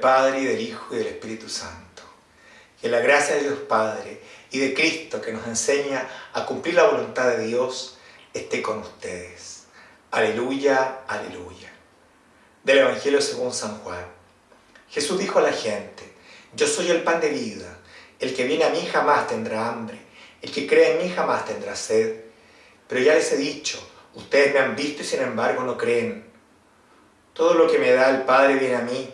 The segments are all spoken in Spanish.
Padre y del Hijo y del Espíritu Santo. Que la gracia de Dios Padre y de Cristo que nos enseña a cumplir la voluntad de Dios esté con ustedes. Aleluya, aleluya. Del Evangelio según San Juan. Jesús dijo a la gente, yo soy el pan de vida, el que viene a mí jamás tendrá hambre, el que cree en mí jamás tendrá sed. Pero ya les he dicho, ustedes me han visto y sin embargo no creen. Todo lo que me da el Padre viene a mí,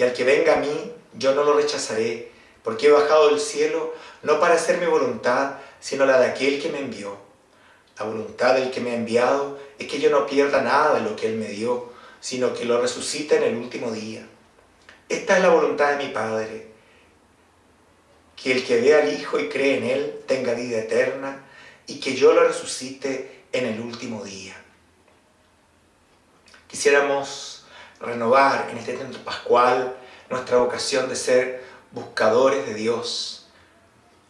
y al que venga a mí yo no lo rechazaré, porque he bajado del cielo no para hacer mi voluntad, sino la de aquel que me envió. La voluntad del que me ha enviado es que yo no pierda nada de lo que Él me dio, sino que lo resucite en el último día. Esta es la voluntad de mi Padre, que el que vea al Hijo y cree en Él tenga vida eterna, y que yo lo resucite en el último día. Quisiéramos renovar en este tiempo pascual nuestra vocación de ser buscadores de Dios.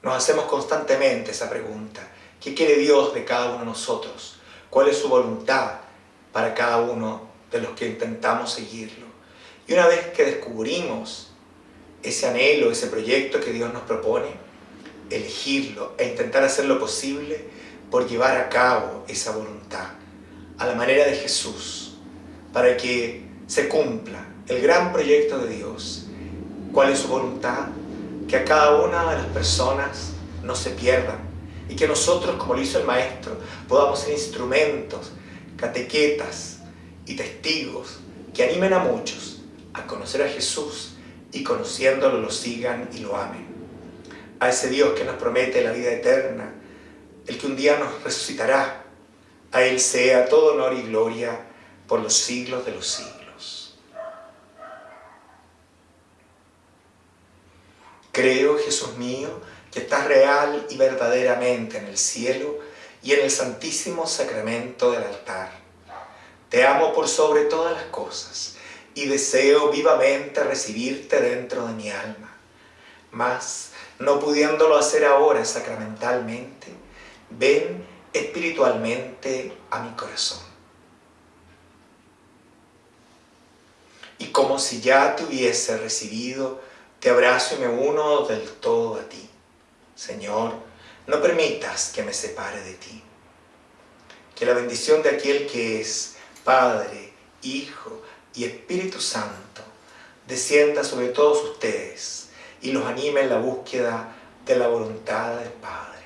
Nos hacemos constantemente esa pregunta. ¿Qué quiere Dios de cada uno de nosotros? ¿Cuál es su voluntad para cada uno de los que intentamos seguirlo? Y una vez que descubrimos ese anhelo, ese proyecto que Dios nos propone, elegirlo e intentar hacer lo posible por llevar a cabo esa voluntad a la manera de Jesús, para que se cumpla el gran proyecto de Dios. ¿Cuál es su voluntad? Que a cada una de las personas no se pierdan y que nosotros, como lo hizo el Maestro, podamos ser instrumentos, catequetas y testigos que animen a muchos a conocer a Jesús y conociéndolo lo sigan y lo amen. A ese Dios que nos promete la vida eterna, el que un día nos resucitará, a Él sea todo honor y gloria por los siglos de los siglos. Creo, Jesús mío, que estás real y verdaderamente en el cielo y en el santísimo sacramento del altar. Te amo por sobre todas las cosas y deseo vivamente recibirte dentro de mi alma. Mas, no pudiéndolo hacer ahora sacramentalmente, ven espiritualmente a mi corazón. Y como si ya te hubiese recibido, te abrazo y me uno del todo a ti. Señor, no permitas que me separe de ti. Que la bendición de aquel que es Padre, Hijo y Espíritu Santo descienda sobre todos ustedes y los anime en la búsqueda de la voluntad del Padre.